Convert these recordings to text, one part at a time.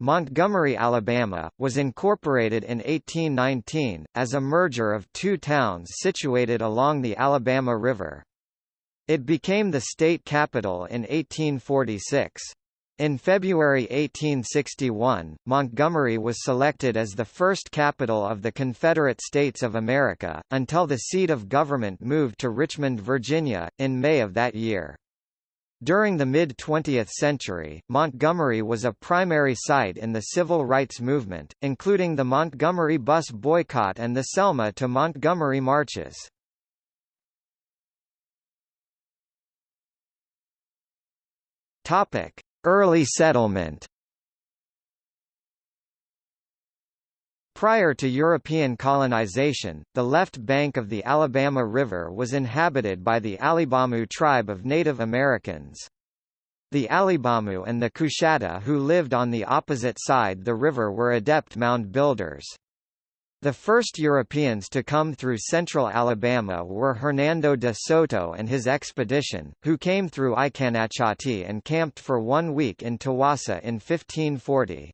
Montgomery, Alabama, was incorporated in 1819, as a merger of two towns situated along the Alabama River. It became the state capital in 1846. In February 1861, Montgomery was selected as the first capital of the Confederate States of America, until the seat of government moved to Richmond, Virginia, in May of that year. During the mid-20th century, Montgomery was a primary site in the civil rights movement, including the Montgomery bus boycott and the Selma to Montgomery marches. Early settlement Prior to European colonization, the left bank of the Alabama River was inhabited by the Alibamu tribe of Native Americans. The Alibamu and the Coushatta who lived on the opposite side the river were adept mound builders. The first Europeans to come through central Alabama were Hernando de Soto and his expedition, who came through Ikanachati and camped for one week in Tawassa in 1540.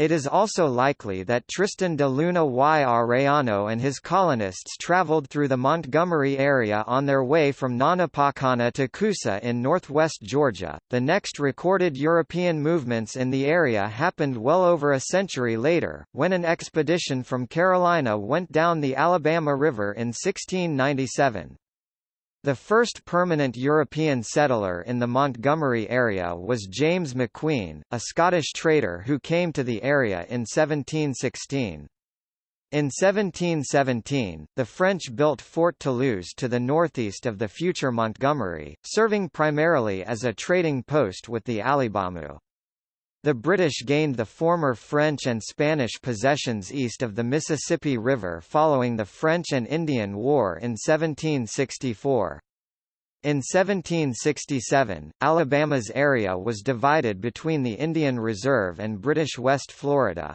It is also likely that Tristan de Luna y Arellano and his colonists traveled through the Montgomery area on their way from Nanapakana to Coosa in northwest Georgia. The next recorded European movements in the area happened well over a century later, when an expedition from Carolina went down the Alabama River in 1697. The first permanent European settler in the Montgomery area was James McQueen, a Scottish trader who came to the area in 1716. In 1717, the French built Fort Toulouse to the northeast of the future Montgomery, serving primarily as a trading post with the Alibamu. The British gained the former French and Spanish possessions east of the Mississippi River following the French and Indian War in 1764. In 1767, Alabama's area was divided between the Indian Reserve and British West Florida.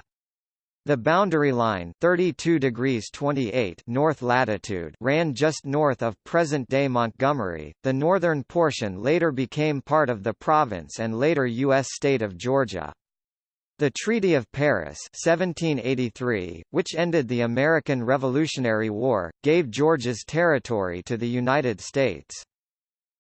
The boundary line 32 degrees 28 north latitude ran just north of present-day Montgomery. The northern portion later became part of the province and later U.S. state of Georgia. The Treaty of Paris 1783, which ended the American Revolutionary War, gave Georgia's territory to the United States.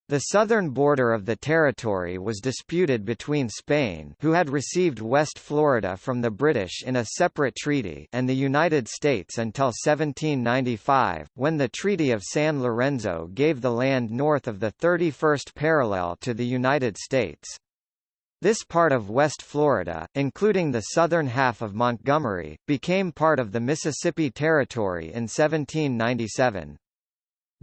The southern border of the territory was disputed between Spain who had received West Florida from the British in a separate treaty and the United States until 1795, when the Treaty of San Lorenzo gave the land north of the 31st parallel to the United States. This part of West Florida, including the southern half of Montgomery, became part of the Mississippi Territory in 1797.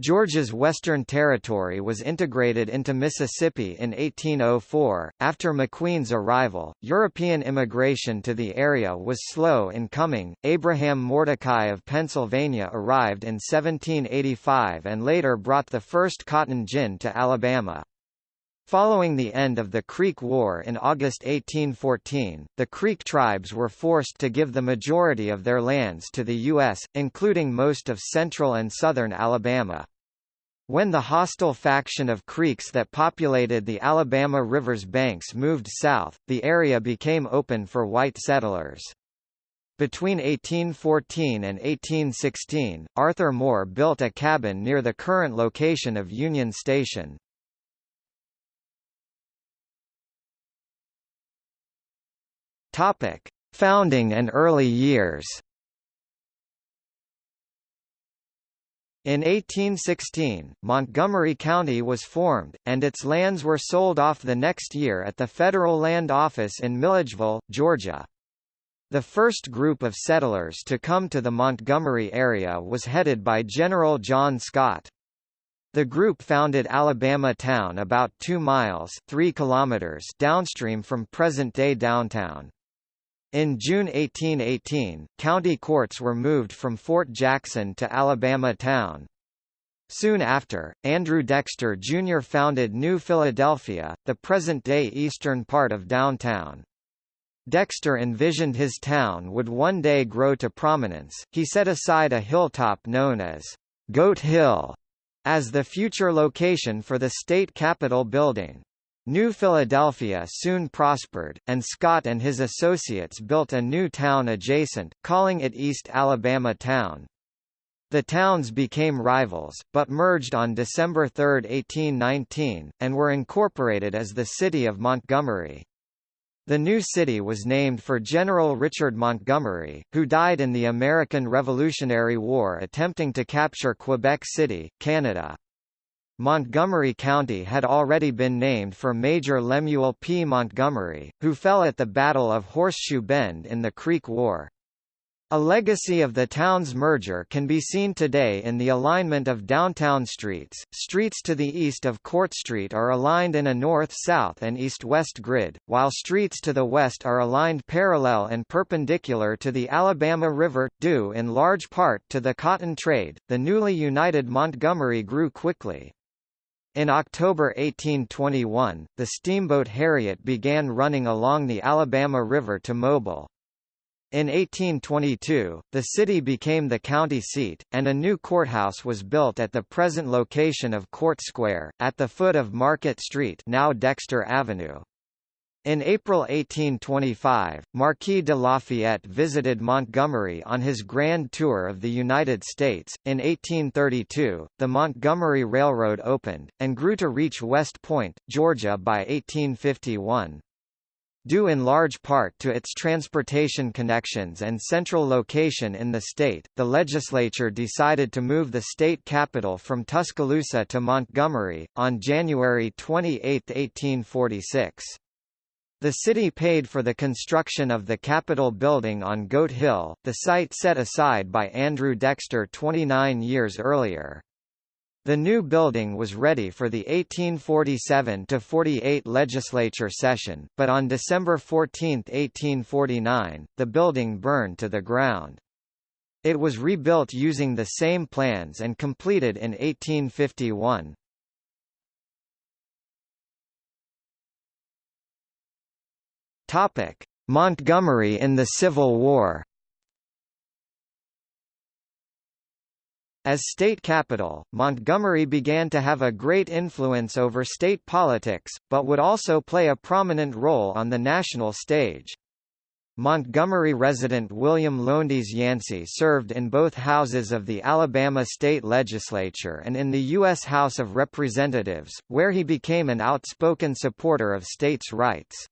Georgia's Western Territory was integrated into Mississippi in 1804. After McQueen's arrival, European immigration to the area was slow in coming. Abraham Mordecai of Pennsylvania arrived in 1785 and later brought the first cotton gin to Alabama. Following the end of the Creek War in August 1814, the Creek tribes were forced to give the majority of their lands to the U.S., including most of central and southern Alabama. When the hostile faction of Creeks that populated the Alabama River's banks moved south, the area became open for white settlers. Between 1814 and 1816, Arthur Moore built a cabin near the current location of Union Station. Topic: Founding and early years. In 1816, Montgomery County was formed, and its lands were sold off the next year at the Federal Land Office in Milledgeville, Georgia. The first group of settlers to come to the Montgomery area was headed by General John Scott. The group founded Alabama Town about 2 miles 3 kilometers downstream from present-day downtown. In June 1818, county courts were moved from Fort Jackson to Alabama Town. Soon after, Andrew Dexter Jr. founded New Philadelphia, the present-day eastern part of downtown. Dexter envisioned his town would one day grow to prominence. He set aside a hilltop known as Goat Hill as the future location for the state capitol building. New Philadelphia soon prospered, and Scott and his associates built a new town adjacent, calling it East Alabama Town. The towns became rivals, but merged on December 3, 1819, and were incorporated as the city of Montgomery. The new city was named for General Richard Montgomery, who died in the American Revolutionary War attempting to capture Quebec City, Canada. Montgomery County had already been named for Major Lemuel P. Montgomery, who fell at the Battle of Horseshoe Bend in the Creek War. A legacy of the town's merger can be seen today in the alignment of downtown streets. Streets to the east of Court Street are aligned in a north-south and east-west grid, while streets to the west are aligned parallel and perpendicular to the Alabama River, due in large part to the cotton trade. The newly united Montgomery grew quickly. In October 1821, the steamboat Harriet began running along the Alabama River to Mobile. In 1822, the city became the county seat, and a new courthouse was built at the present location of Court Square, at the foot of Market Street now Dexter Avenue. In April 1825, Marquis de Lafayette visited Montgomery on his grand tour of the United States. In 1832, the Montgomery Railroad opened, and grew to reach West Point, Georgia by 1851. Due in large part to its transportation connections and central location in the state, the legislature decided to move the state capital from Tuscaloosa to Montgomery, on January 28, 1846. The city paid for the construction of the Capitol building on Goat Hill, the site set aside by Andrew Dexter 29 years earlier. The new building was ready for the 1847–48 legislature session, but on December 14, 1849, the building burned to the ground. It was rebuilt using the same plans and completed in 1851. Topic: Montgomery in the Civil War. As state capital, Montgomery began to have a great influence over state politics, but would also play a prominent role on the national stage. Montgomery resident William Lowndes Yancey served in both houses of the Alabama state legislature and in the U.S. House of Representatives, where he became an outspoken supporter of states' rights.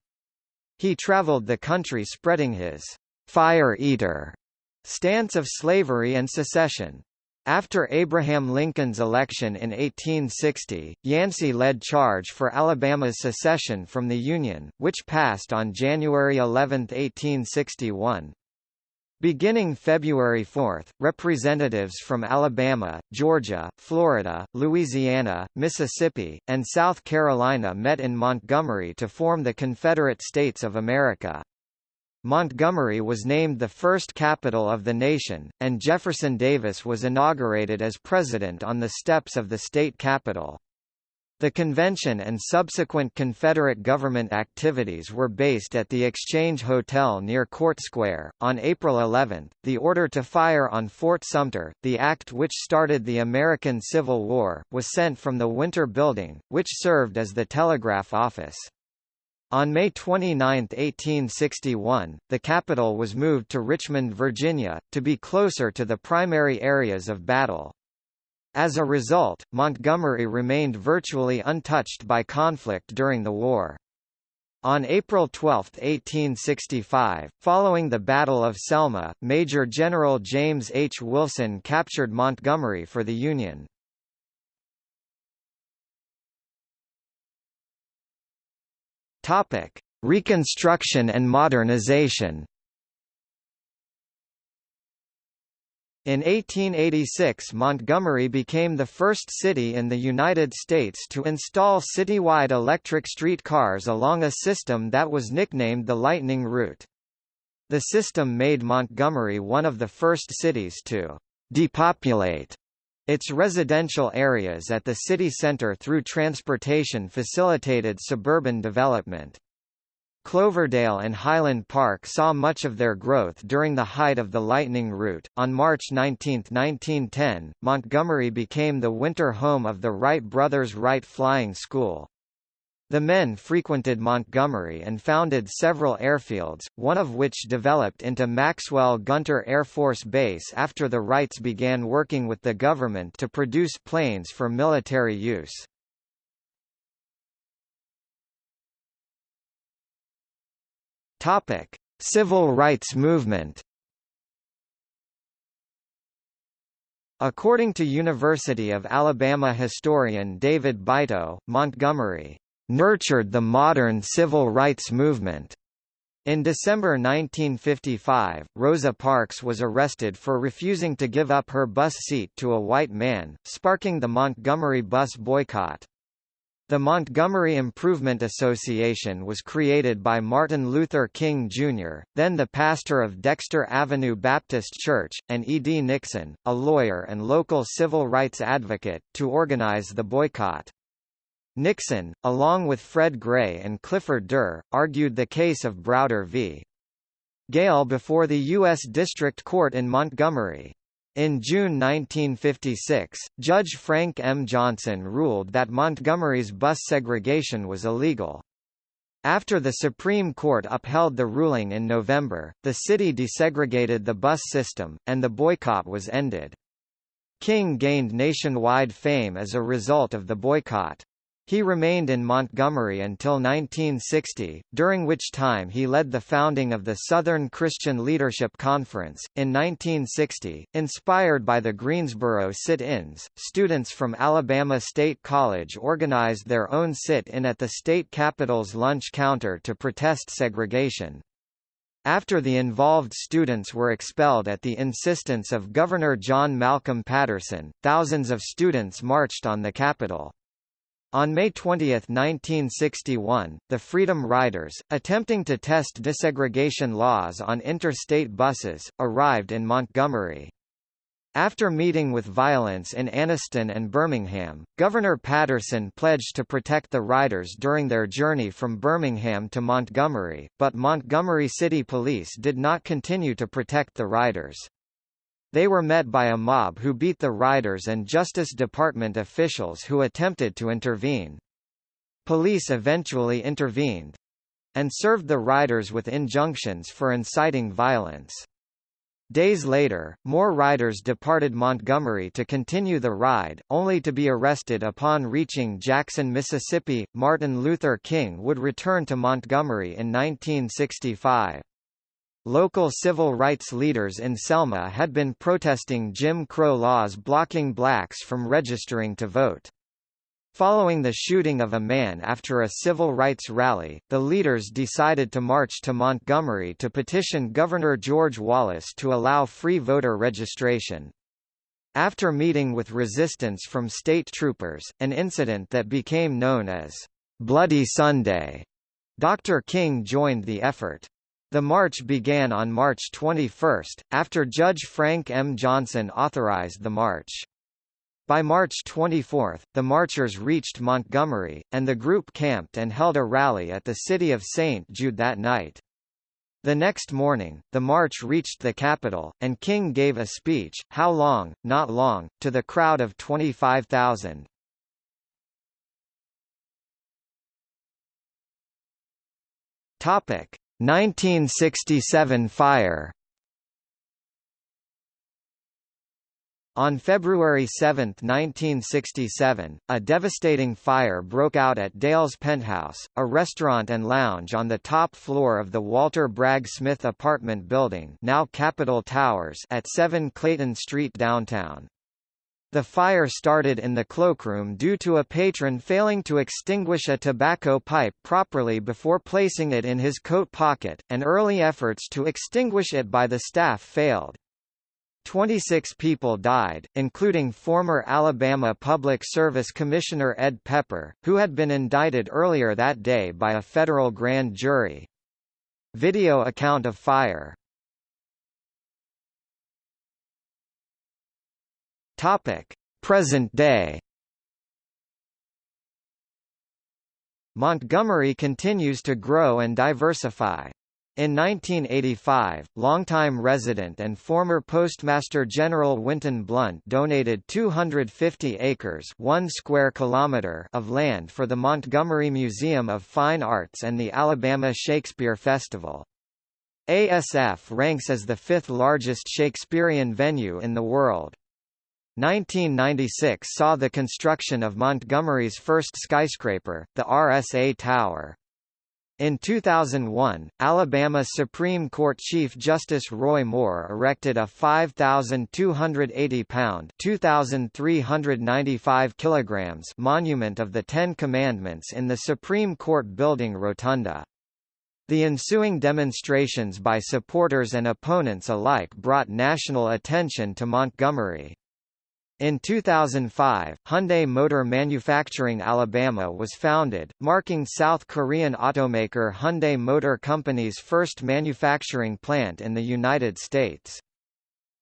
He traveled the country spreading his fire eater stance of slavery and secession. After Abraham Lincoln's election in 1860, Yancey led charge for Alabama's secession from the Union, which passed on January 11, 1861. Beginning February 4, representatives from Alabama, Georgia, Florida, Louisiana, Mississippi, and South Carolina met in Montgomery to form the Confederate States of America. Montgomery was named the first capital of the nation, and Jefferson Davis was inaugurated as president on the steps of the state capitol. The convention and subsequent Confederate government activities were based at the Exchange Hotel near Court Square. On April 11, the order to fire on Fort Sumter, the act which started the American Civil War, was sent from the Winter Building, which served as the telegraph office. On May 29, 1861, the capital was moved to Richmond, Virginia, to be closer to the primary areas of battle. As a result, Montgomery remained virtually untouched by conflict during the war. On April 12, 1865, following the Battle of Selma, Major General James H. Wilson captured Montgomery for the Union. Reconstruction and modernization In 1886 Montgomery became the first city in the United States to install citywide electric streetcars along a system that was nicknamed the Lightning Route. The system made Montgomery one of the first cities to depopulate its residential areas at the city center through transportation facilitated suburban development. Cloverdale and Highland Park saw much of their growth during the height of the Lightning Route. On March 19, 1910, Montgomery became the winter home of the Wright brothers Wright Flying School. The men frequented Montgomery and founded several airfields, one of which developed into Maxwell Gunter Air Force Base after the Wrights began working with the government to produce planes for military use. Topic: Civil rights movement. According to University of Alabama historian David Beito, Montgomery nurtured the modern civil rights movement. In December 1955, Rosa Parks was arrested for refusing to give up her bus seat to a white man, sparking the Montgomery bus boycott. The Montgomery Improvement Association was created by Martin Luther King Jr., then the pastor of Dexter Avenue Baptist Church, and E. D. Nixon, a lawyer and local civil rights advocate, to organize the boycott. Nixon, along with Fred Gray and Clifford Durr, argued the case of Browder v. Gayle before the U.S. District Court in Montgomery. In June 1956, Judge Frank M. Johnson ruled that Montgomery's bus segregation was illegal. After the Supreme Court upheld the ruling in November, the city desegregated the bus system, and the boycott was ended. King gained nationwide fame as a result of the boycott. He remained in Montgomery until 1960, during which time he led the founding of the Southern Christian Leadership Conference. In 1960, inspired by the Greensboro sit-ins, students from Alabama State College organized their own sit-in at the state capitol's lunch counter to protest segregation. After the involved students were expelled at the insistence of Governor John Malcolm Patterson, thousands of students marched on the Capitol. On May 20, 1961, the Freedom Riders, attempting to test desegregation laws on interstate buses, arrived in Montgomery. After meeting with violence in Anniston and Birmingham, Governor Patterson pledged to protect the riders during their journey from Birmingham to Montgomery, but Montgomery City Police did not continue to protect the riders. They were met by a mob who beat the riders and Justice Department officials who attempted to intervene. Police eventually intervened and served the riders with injunctions for inciting violence. Days later, more riders departed Montgomery to continue the ride, only to be arrested upon reaching Jackson, Mississippi. Martin Luther King would return to Montgomery in 1965. Local civil rights leaders in Selma had been protesting Jim Crow laws blocking blacks from registering to vote. Following the shooting of a man after a civil rights rally, the leaders decided to march to Montgomery to petition Governor George Wallace to allow free voter registration. After meeting with resistance from state troopers, an incident that became known as Bloody Sunday, Dr. King joined the effort. The march began on March 21, after Judge Frank M. Johnson authorized the march. By March 24, the marchers reached Montgomery, and the group camped and held a rally at the city of St. Jude that night. The next morning, the march reached the capital, and King gave a speech, How Long, Not Long, to the crowd of 25,000. Topic. 1967 fire On February 7, 1967, a devastating fire broke out at Dale's Penthouse, a restaurant and lounge on the top floor of the Walter Bragg Smith apartment building now Capitol Towers at 7 Clayton Street downtown. The fire started in the cloakroom due to a patron failing to extinguish a tobacco pipe properly before placing it in his coat pocket, and early efforts to extinguish it by the staff failed. 26 people died, including former Alabama Public Service Commissioner Ed Pepper, who had been indicted earlier that day by a federal grand jury. Video account of fire Topic: Present day. Montgomery continues to grow and diversify. In 1985, longtime resident and former Postmaster General Winton Blount donated 250 acres 1 square kilometer of land for the Montgomery Museum of Fine Arts and the Alabama Shakespeare Festival. ASF ranks as the fifth largest Shakespearean venue in the world. 1996 saw the construction of Montgomery's first skyscraper, the RSA Tower. In 2001, Alabama Supreme Court Chief Justice Roy Moore erected a 5,280-pound (2,395 kilograms) monument of the Ten Commandments in the Supreme Court Building Rotunda. The ensuing demonstrations by supporters and opponents alike brought national attention to Montgomery. In 2005, Hyundai Motor Manufacturing Alabama was founded, marking South Korean automaker Hyundai Motor Company's first manufacturing plant in the United States.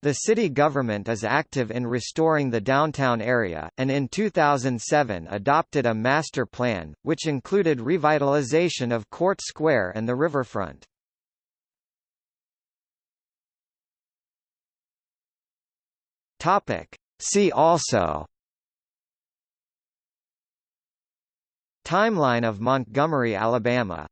The city government is active in restoring the downtown area, and in 2007 adopted a master plan, which included revitalization of Court Square and the riverfront. Topic. See also Timeline of Montgomery, Alabama